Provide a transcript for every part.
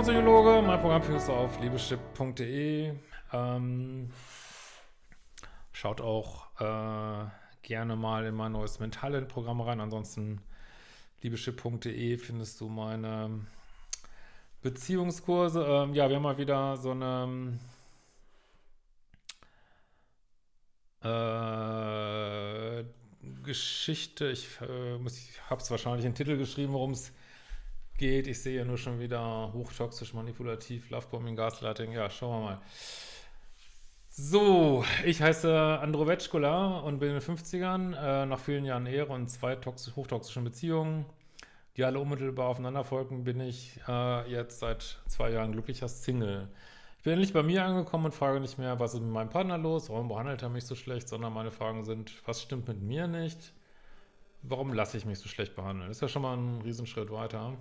Diplompsychologe, mein Programm findest du auf liebeschip.de. Ähm, schaut auch äh, gerne mal in mein neues Mentalent-Programm rein. Ansonsten liebeschip.de findest du meine Beziehungskurse. Ähm, ja, wir haben mal wieder so eine äh, Geschichte. Ich, äh, ich habe es wahrscheinlich in den Titel geschrieben, worum es geht. Ich sehe ja nur schon wieder hochtoxisch, manipulativ, Lovebombing, Gaslighting. Ja, schauen wir mal. So, ich heiße Andro Vetschkola und bin in den 50ern, äh, nach vielen Jahren Ehre und zwei toxisch, hochtoxischen Beziehungen, die alle unmittelbar aufeinander folgen, bin ich äh, jetzt seit zwei Jahren glücklicher Single. Ich bin endlich bei mir angekommen und frage nicht mehr, was ist mit meinem Partner los, warum behandelt er mich so schlecht, sondern meine Fragen sind, was stimmt mit mir nicht, warum lasse ich mich so schlecht behandeln? Das ist ja schon mal ein Riesenschritt weiter.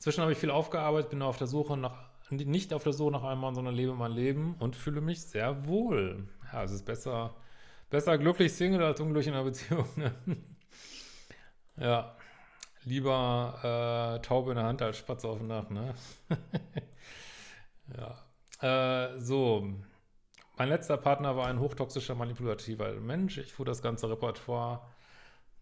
Inzwischen habe ich viel aufgearbeitet, bin auf der Suche nach, nicht auf der Suche nach einem Mann, sondern lebe mein Leben und fühle mich sehr wohl. Ja, es ist besser, besser glücklich Single als unglücklich in einer Beziehung. Ne? ja, lieber äh, Taube in der Hand als Spatz auf dem Dach, ne? ja. Äh, so, mein letzter Partner war ein hochtoxischer, manipulativer Mensch. Ich fuhr das ganze Repertoire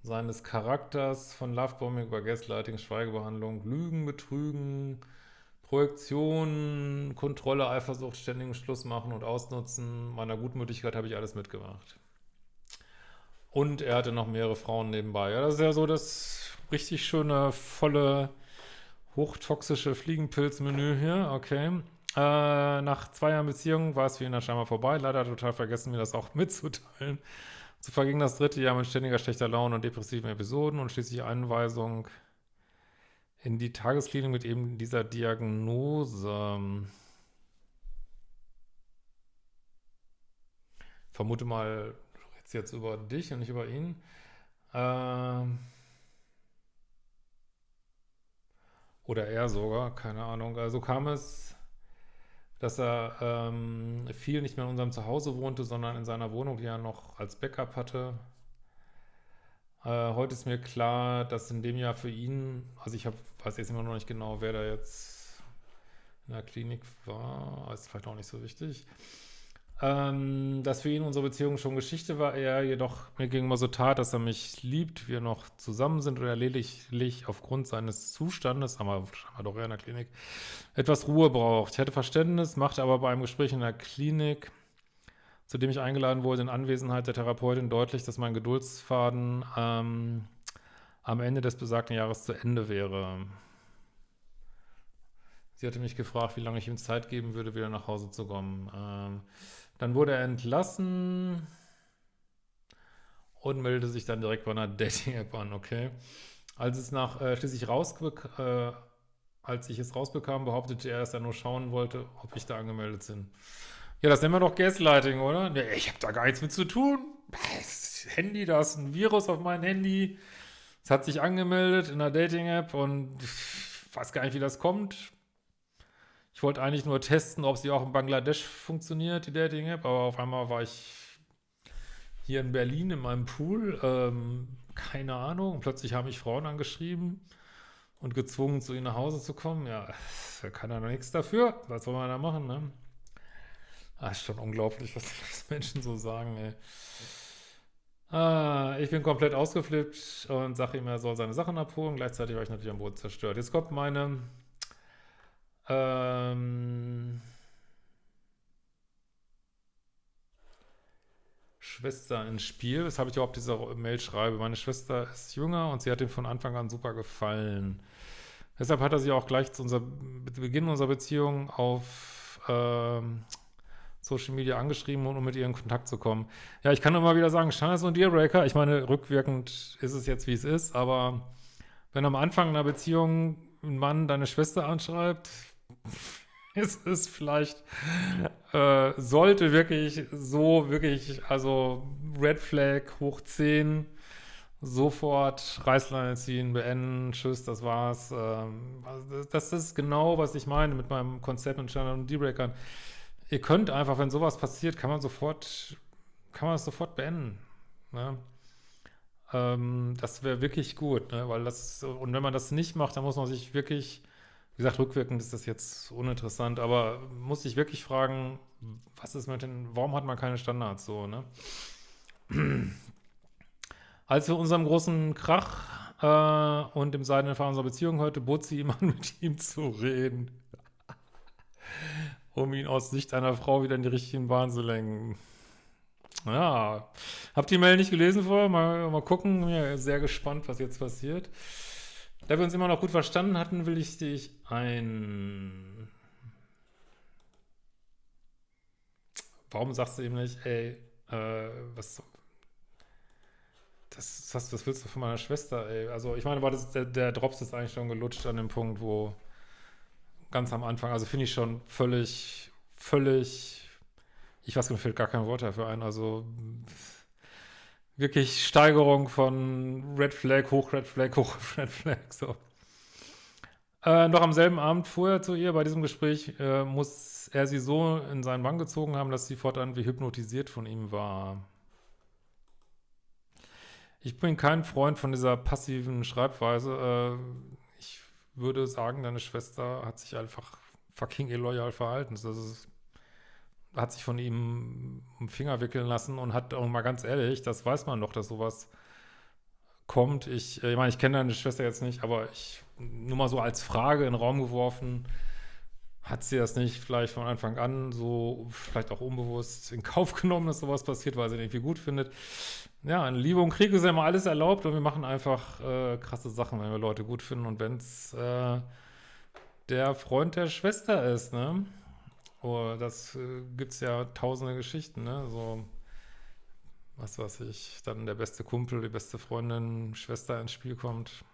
seines Charakters von Lovebombing über Gaslighting, Schweigebehandlung, Lügen, Betrügen, Projektion, Kontrolle, Eifersucht, ständigen Schluss machen und ausnutzen. Meiner Gutmütigkeit habe ich alles mitgemacht. Und er hatte noch mehrere Frauen nebenbei. Ja, das ist ja so das richtig schöne, volle, hochtoxische Fliegenpilzmenü hier. Okay. Äh, nach zwei Jahren Beziehung war es für ihn dann scheinbar vorbei. Leider total vergessen, mir das auch mitzuteilen. So verging das dritte Jahr mit ständiger schlechter Laune und depressiven Episoden und schließlich Einweisung in die Tagesklinik mit eben dieser Diagnose. Vermute mal, du redest jetzt über dich und nicht über ihn. Ähm oder er sogar, keine Ahnung. Also kam es dass er ähm, viel nicht mehr in unserem Zuhause wohnte, sondern in seiner Wohnung, die er noch als Backup hatte. Äh, heute ist mir klar, dass in dem Jahr für ihn, also ich hab, weiß jetzt immer noch nicht genau, wer da jetzt in der Klinik war, ist vielleicht auch nicht so wichtig, ähm, dass für ihn unsere Beziehung schon Geschichte war, er jedoch mir gegenüber so tat, dass er mich liebt, wir noch zusammen sind oder lediglich aufgrund seines Zustandes, haben wir, wir doch eher in der Klinik, etwas Ruhe braucht. Ich hatte Verständnis, machte aber bei einem Gespräch in der Klinik, zu dem ich eingeladen wurde, in Anwesenheit der Therapeutin deutlich, dass mein Geduldsfaden ähm, am Ende des besagten Jahres zu Ende wäre. Sie hatte mich gefragt, wie lange ich ihm Zeit geben würde, wieder nach Hause zu kommen. Ähm, dann wurde er entlassen und meldete sich dann direkt bei einer Dating-App an, okay. Als es nach äh, schließlich rausbek äh, als ich es rausbekam, behauptete er, dass er nur schauen wollte, ob ich da angemeldet bin. Ja, das nennen wir doch Gaslighting, oder? Ja, ich habe da gar nichts mit zu tun. Das Handy, da ist ein Virus auf meinem Handy. Es hat sich angemeldet in der Dating-App und ich weiß gar nicht, wie das kommt. Ich wollte eigentlich nur testen, ob sie auch in Bangladesch funktioniert, die Dating-App, aber auf einmal war ich hier in Berlin in meinem Pool, ähm, keine Ahnung, plötzlich haben mich Frauen angeschrieben und gezwungen, zu ihnen nach Hause zu kommen. Ja, da kann er noch nichts dafür. Was soll man da machen, ne? Ah, ist schon unglaublich, was, was Menschen so sagen, ey. Ah, ich bin komplett ausgeflippt und sage ihm, er soll seine Sachen abholen. Gleichzeitig war ich natürlich am Boden zerstört. Jetzt kommt meine ähm, Schwester ins Spiel, weshalb ich überhaupt diese Mail schreibe. Meine Schwester ist jünger und sie hat ihm von Anfang an super gefallen. Deshalb hat er sie auch gleich zu unser, Beginn unserer Beziehung auf ähm, Social Media angeschrieben, um mit ihr in Kontakt zu kommen. Ja, ich kann immer wieder sagen, so ein Dealbreaker. Ich meine, rückwirkend ist es jetzt, wie es ist, aber wenn am Anfang einer Beziehung ein Mann deine Schwester anschreibt, ist es vielleicht, äh, sollte wirklich so, wirklich, also Red Flag hoch 10, sofort Reißleine ziehen, beenden, tschüss, das war's. Ähm, das ist genau, was ich meine mit meinem Konzept mit Channel und D-Breakern. Ihr könnt einfach, wenn sowas passiert, kann man sofort, kann man es sofort beenden. Ne? Ähm, das wäre wirklich gut, ne? weil das, und wenn man das nicht macht, dann muss man sich wirklich Wie gesagt, rückwirkend ist das jetzt uninteressant, aber muss ich wirklich fragen, was ist mit den, warum hat man keine Standards so, ne? Als wir unserem großen Krach äh, und dem Seidenfall unserer Beziehung heute, bot sie ihm an, mit ihm zu reden. um ihn aus Sicht einer Frau wieder in die richtigen Bahn zu lenken. Ja, habt ihr die Mail nicht gelesen vorher? Mal, mal gucken, ja sehr gespannt, was jetzt passiert. Da wir uns immer noch gut verstanden hatten, will ich dich ein... Warum sagst du ihm nicht, ey, äh, was... Das, was, was willst du von meiner Schwester, ey? Also ich meine, war das, der, der Drops ist eigentlich schon gelutscht an dem Punkt, wo ganz am Anfang, also finde ich schon völlig, völlig, ich weiß nicht, fällt gar kein Wort dafür ein, also wirklich Steigerung von Red Flag, hoch Red Flag, hoch Red Flag, so. Äh, noch am selben Abend fuhr er zu ihr, bei diesem Gespräch äh, muss er sie so in seinen Bann gezogen haben, dass sie fortan wie hypnotisiert von ihm war. Ich bin kein Freund von dieser passiven Schreibweise. Äh, ich würde sagen, deine Schwester hat sich einfach fucking illoyal verhalten. Das ist hat sich von ihm um Finger wickeln lassen und hat auch mal ganz ehrlich, das weiß man doch, dass sowas kommt. Ich, äh, ich meine, ich kenne deine Schwester jetzt nicht, aber ich, nur mal so als Frage in den Raum geworfen, hat sie das nicht vielleicht von Anfang an so, vielleicht auch unbewusst in Kauf genommen, dass sowas passiert, weil sie den irgendwie gut findet. Ja, in Liebe und Krieg ist ja immer alles erlaubt und wir machen einfach äh, krasse Sachen, wenn wir Leute gut finden und wenn es äh, der Freund der Schwester ist, ne? Oh, das äh, gibt es ja tausende Geschichten, ne? So, was weiß ich, dann der beste Kumpel, die beste Freundin, Schwester ins Spiel kommt.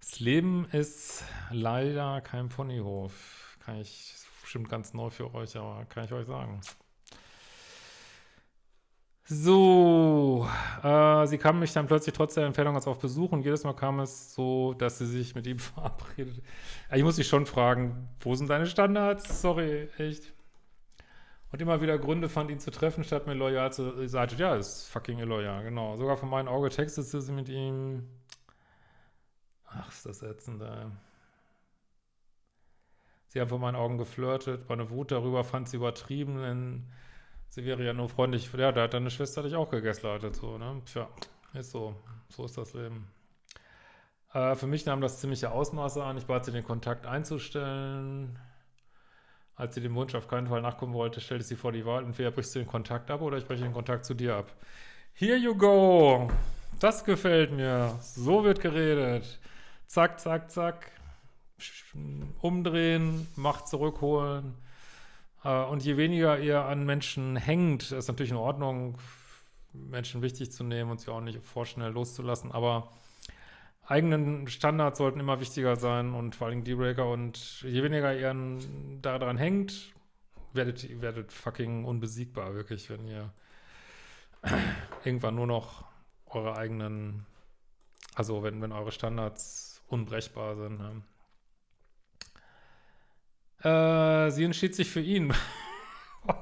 Das Leben ist leider kein Ponyhof. Kann ich, bestimmt ganz neu für euch, aber kann ich euch sagen. So, äh, sie kam mich dann plötzlich trotz der Entfernung als auf Besuch und jedes Mal kam es so, dass sie sich mit ihm verabredet. Ich muss dich schon fragen, wo sind deine Standards? Sorry, echt. Und immer wieder Gründe fand, ihn zu treffen, statt mir loyal zu sein. Ja, ist fucking illoyal, genau. Sogar von meinem Auge textete sie mit ihm. Ach, ist das ätzend, ey. Sie haben von meinen Augen geflirtet. Meine Wut darüber fand sie übertrieben, denn sie wäre ja nur freundlich. Ja, da hat deine Schwester dich auch gegaslightet, so, ne? Tja, ist so. So ist das Leben. Äh, für mich nahm das ziemliche Ausmaße an. Ich bat sie, den Kontakt einzustellen. Als sie dem Wunsch auf keinen Fall nachkommen wollte, stellte sie vor die Wahl, entweder brichst du den Kontakt ab oder ich breche den Kontakt zu dir ab. Here you go! Das gefällt mir. So wird geredet. Zack, zack, zack. Umdrehen, Macht zurückholen. Äh, und je weniger ihr an Menschen hängt, ist natürlich in Ordnung, Menschen wichtig zu nehmen und sie auch nicht vorschnell loszulassen, aber eigenen Standards sollten immer wichtiger sein und vor allem Dealbreaker und je weniger ihr daran hängt, werdet ihr werdet fucking unbesiegbar, wirklich, wenn ihr irgendwann nur noch eure eigenen, also wenn, wenn eure Standards unbrechbar sind. Ne? Äh, sie entschied sich für ihn. oh.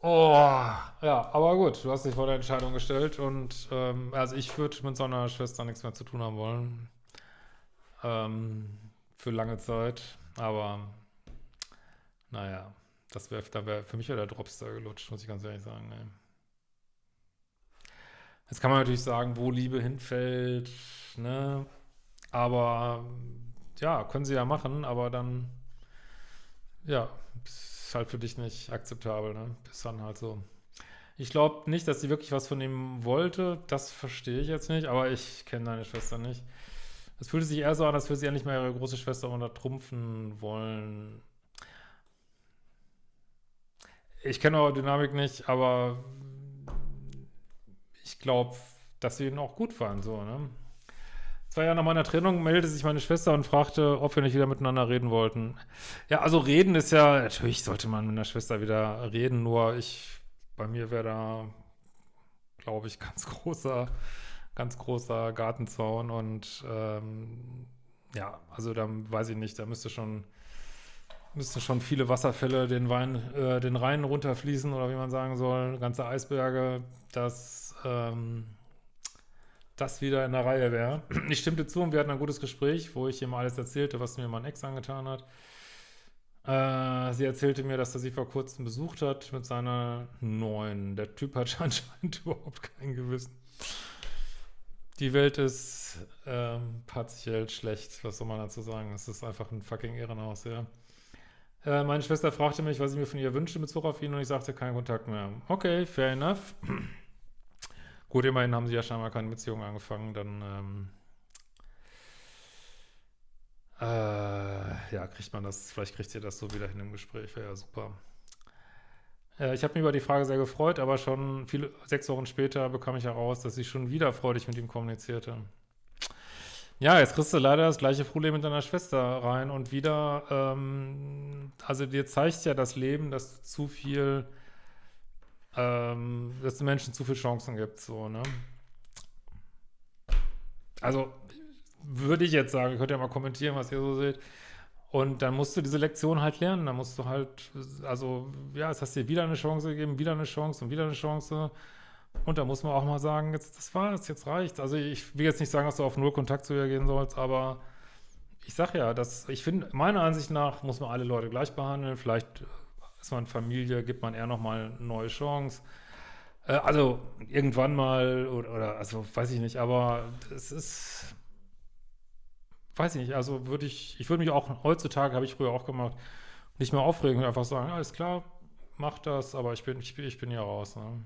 Oh, ja, aber gut, du hast dich vor der Entscheidung gestellt und ähm, also ich würde mit so einer Schwester nichts mehr zu tun haben wollen. Ähm, für lange Zeit, aber naja, das wäre, da wäre für mich wäre der Dropstar gelutscht, muss ich ganz ehrlich sagen. Ey. Jetzt kann man natürlich sagen, wo Liebe hinfällt, ne? Aber ja, können sie ja machen, aber dann, ja, ist halt für dich nicht akzeptabel, ne? Ist dann halt so. Ich glaube nicht, dass sie wirklich was von ihm wollte. Das verstehe ich jetzt nicht, aber ich kenne deine Schwester nicht. Es fühlte sich eher so an, als würde sie ja nicht mehr ihre große Schwester untertrumpfen wollen. Ich kenne eure Dynamik nicht, aber ich glaube, dass sie ihn auch gut fand, so, ne? Zwei Jahre nach meiner Trennung meldete sich meine Schwester und fragte, ob wir nicht wieder miteinander reden wollten. Ja, also reden ist ja, natürlich sollte man mit einer Schwester wieder reden, nur ich, bei mir wäre da, glaube ich, ganz großer, ganz großer Gartenzaun und ähm, ja, also da weiß ich nicht, da müsste schon, müssten schon viele Wasserfälle den Wein, äh, den Rhein runterfließen oder wie man sagen soll, ganze Eisberge, das, ähm, das wieder in der Reihe wäre. Ich stimmte zu und wir hatten ein gutes Gespräch, wo ich ihm alles erzählte, was mir mein Ex angetan hat. Äh, sie erzählte mir, dass er sie vor kurzem besucht hat mit seiner neuen. Der Typ hat anscheinend überhaupt kein Gewissen. Die Welt ist ähm, partiell schlecht, was soll man dazu sagen? Es ist einfach ein fucking Ehrenhaus, ja. Äh, meine Schwester fragte mich, was ich mir von ihr wünschte in Bezug auf ihn und ich sagte, kein Kontakt mehr. Okay, fair enough. Gut, immerhin haben sie ja scheinbar keine Beziehung angefangen, dann ähm, äh, ja, kriegt man das, vielleicht kriegt ihr das so wieder hin im Gespräch, wäre ja super. Äh, ich habe mich über die Frage sehr gefreut, aber schon viele, sechs Wochen später bekam ich heraus, dass sie schon wieder freudig mit ihm kommunizierte. Ja, jetzt kriegst du leider das gleiche Problem mit deiner Schwester rein und wieder, ähm, also dir zeigt ja das Leben, dass du zu viel ähm, dass es Menschen zu viele Chancen gibt, so, ne? Also, würde ich jetzt sagen, könnt ihr mal kommentieren, was ihr so seht. Und dann musst du diese Lektion halt lernen, dann musst du halt, also, ja, es hast dir wieder eine Chance gegeben, wieder eine Chance und wieder eine Chance. Und da muss man auch mal sagen, jetzt, das war's, jetzt reicht's. Also, ich will jetzt nicht sagen, dass du auf null Kontakt zu ihr gehen sollst, aber ich sag ja, dass, ich finde, meiner Ansicht nach muss man alle Leute gleich behandeln. Vielleicht ist man Familie, gibt man eher nochmal eine neue Chance. Äh, also irgendwann mal oder, oder, also weiß ich nicht, aber es ist, weiß ich nicht, also würde ich, ich würde mich auch, heutzutage habe ich früher auch gemacht, nicht mehr aufregen und einfach sagen, alles klar, mach das, aber ich bin, ich, ich bin hier raus. Ne?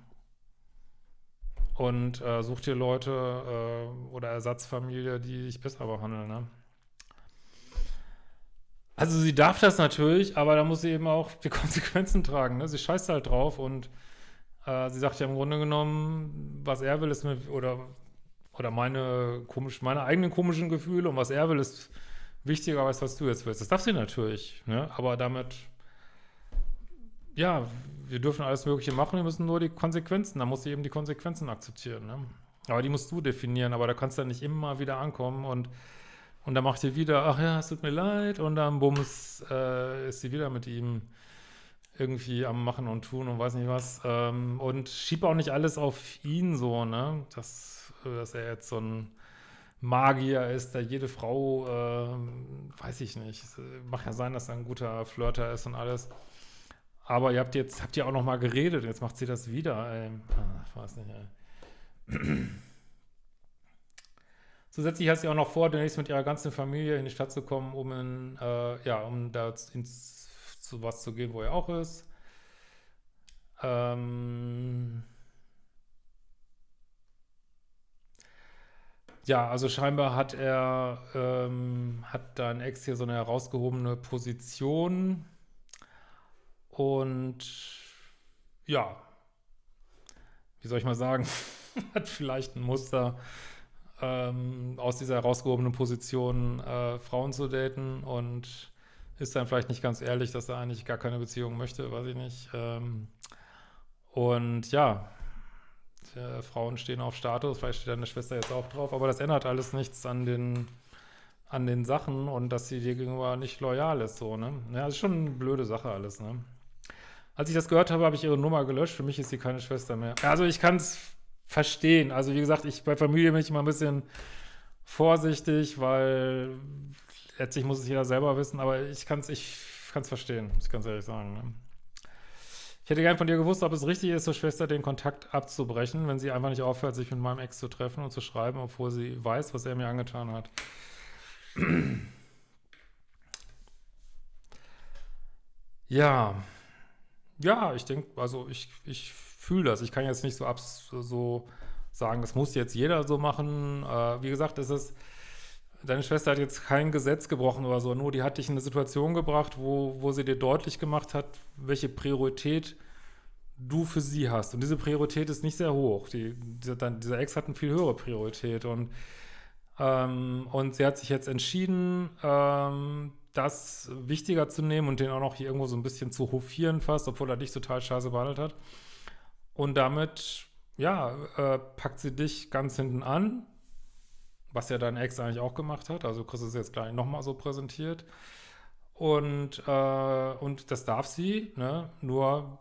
Und äh, such dir Leute äh, oder Ersatzfamilie, die dich besser behandeln. Ne? Also sie darf das natürlich, aber da muss sie eben auch die Konsequenzen tragen. Ne? Sie scheißt halt drauf und äh, sie sagt ja im Grunde genommen, was er will, ist mir, oder, oder meine, komisch, meine eigenen komischen Gefühle und was er will, ist wichtiger als was du jetzt willst. Das darf sie natürlich, ne? aber damit, ja, wir dürfen alles Mögliche machen, wir müssen nur die Konsequenzen, da muss sie eben die Konsequenzen akzeptieren. Ne? Aber die musst du definieren, aber da kannst du dann nicht immer wieder ankommen und und dann macht sie wieder, ach ja, es tut mir leid. Und dann bums, äh, ist sie wieder mit ihm irgendwie am Machen und Tun und weiß nicht was. Ähm, und schiebt auch nicht alles auf ihn so, ne? Dass, dass er jetzt so ein Magier ist, der jede Frau, äh, weiß ich nicht. Mag ja sein, dass er ein guter Flirter ist und alles. Aber ihr habt jetzt, habt ihr auch noch mal geredet, jetzt macht sie das wieder, ey. Ah, ich weiß nicht, ey. Zusätzlich hat sie auch noch vor, demnächst mit ihrer ganzen Familie in die Stadt zu kommen, um in, äh, ja, um da ins, zu was zu gehen, wo er auch ist. Ähm ja, also scheinbar hat er, ähm, hat dein Ex hier so eine herausgehobene Position und ja, wie soll ich mal sagen, hat vielleicht ein Muster, ähm, aus dieser herausgehobenen Position äh, Frauen zu daten und ist dann vielleicht nicht ganz ehrlich, dass er eigentlich gar keine Beziehung möchte, weiß ich nicht. Ähm, und ja, äh, Frauen stehen auf Status, vielleicht steht deine Schwester jetzt auch drauf, aber das ändert alles nichts an den an den Sachen und dass sie dir gegenüber nicht loyal ist, so, ne? Ja, das ist schon eine blöde Sache alles, ne? Als ich das gehört habe, habe ich ihre Nummer gelöscht. Für mich ist sie keine Schwester mehr. Also ich kann es verstehen. Also wie gesagt, ich bei Familie bin ich immer ein bisschen vorsichtig, weil letztlich muss es jeder selber wissen, aber ich kann es ich kann's verstehen, muss ich ganz ehrlich sagen. Ne? Ich hätte gern von dir gewusst, ob es richtig ist, zur Schwester den Kontakt abzubrechen, wenn sie einfach nicht aufhört, sich mit meinem Ex zu treffen und zu schreiben, obwohl sie weiß, was er mir angetan hat. ja. Ja, ich denke, also ich, ich fühle das. Ich kann jetzt nicht so, abs so sagen, das muss jetzt jeder so machen. Äh, wie gesagt, es ist, deine Schwester hat jetzt kein Gesetz gebrochen oder so, nur die hat dich in eine Situation gebracht, wo, wo sie dir deutlich gemacht hat, welche Priorität du für sie hast. Und diese Priorität ist nicht sehr hoch. Die, dieser, dieser Ex hat eine viel höhere Priorität. Und, ähm, und sie hat sich jetzt entschieden, ähm, das wichtiger zu nehmen und den auch noch hier irgendwo so ein bisschen zu hofieren fast, obwohl er dich total scheiße behandelt hat. Und damit, ja, äh, packt sie dich ganz hinten an, was ja dein Ex eigentlich auch gemacht hat. Also kriegst es jetzt gleich nochmal so präsentiert. Und, äh, und das darf sie, ne? Nur,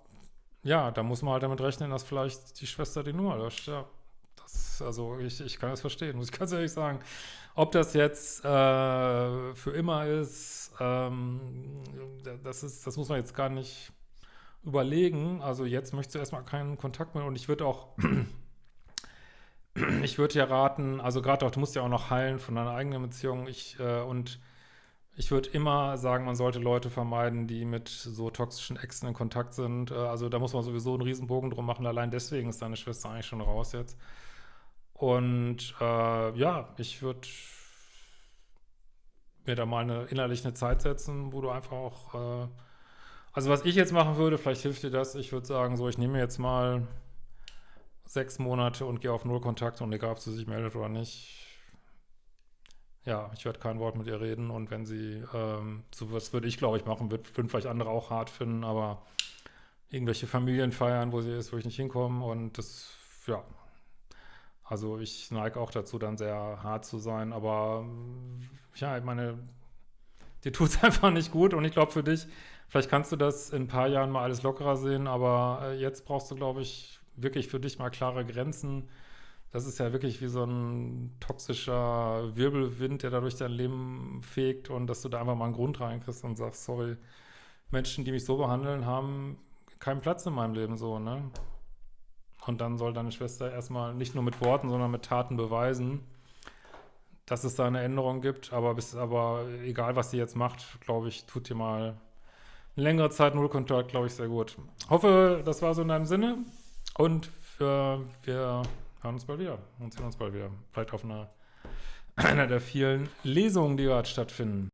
ja, da muss man halt damit rechnen, dass vielleicht die Schwester die Nummer löscht, ja. Das, also ich, ich kann das verstehen, muss ich ganz ehrlich sagen. Ob das jetzt äh, für immer ist, ähm, das ist, das muss man jetzt gar nicht überlegen. Also jetzt möchtest du erstmal keinen Kontakt mehr und ich würde auch, ich würde dir raten, also gerade auch, du musst ja auch noch heilen von deiner eigenen Beziehung. Ich äh, und ich würde immer sagen, man sollte Leute vermeiden, die mit so toxischen Exen in Kontakt sind. Äh, also da muss man sowieso einen Riesenbogen drum machen. Allein deswegen ist deine Schwester eigentlich schon raus jetzt. Und äh, ja, ich würde mir da mal eine, innerlich eine Zeit setzen, wo du einfach auch, äh, also was ich jetzt machen würde, vielleicht hilft dir das, ich würde sagen, so, ich nehme jetzt mal sechs Monate und gehe auf Null Kontakt und egal, ob sie sich meldet oder nicht, ja, ich werde kein Wort mit ihr reden und wenn sie, ähm, so was würde ich, glaube ich, machen, würden vielleicht andere auch hart finden, aber irgendwelche Familienfeiern, wo sie ist, wo ich nicht hinkomme und das, ja, also ich neige auch dazu, dann sehr hart zu sein, aber ja, ich meine, dir tut es einfach nicht gut und ich glaube für dich, vielleicht kannst du das in ein paar Jahren mal alles lockerer sehen, aber äh, jetzt brauchst du, glaube ich, wirklich für dich mal klare Grenzen, das ist ja wirklich wie so ein toxischer Wirbelwind, der da durch dein Leben fegt und dass du da einfach mal einen Grund reinkriegst und sagst, sorry, Menschen, die mich so behandeln, haben keinen Platz in meinem Leben so, ne? Und dann soll deine Schwester erstmal nicht nur mit Worten, sondern mit Taten beweisen, dass es da eine Änderung gibt, aber bis, aber egal, was sie jetzt macht, glaube ich, tut dir mal längere Zeit Nullkontakt, glaube ich, sehr gut. Hoffe, das war so in deinem Sinne und für, wir hören uns bald wieder und sehen uns bald wieder. Vielleicht auf einer, einer der vielen Lesungen, die gerade stattfinden.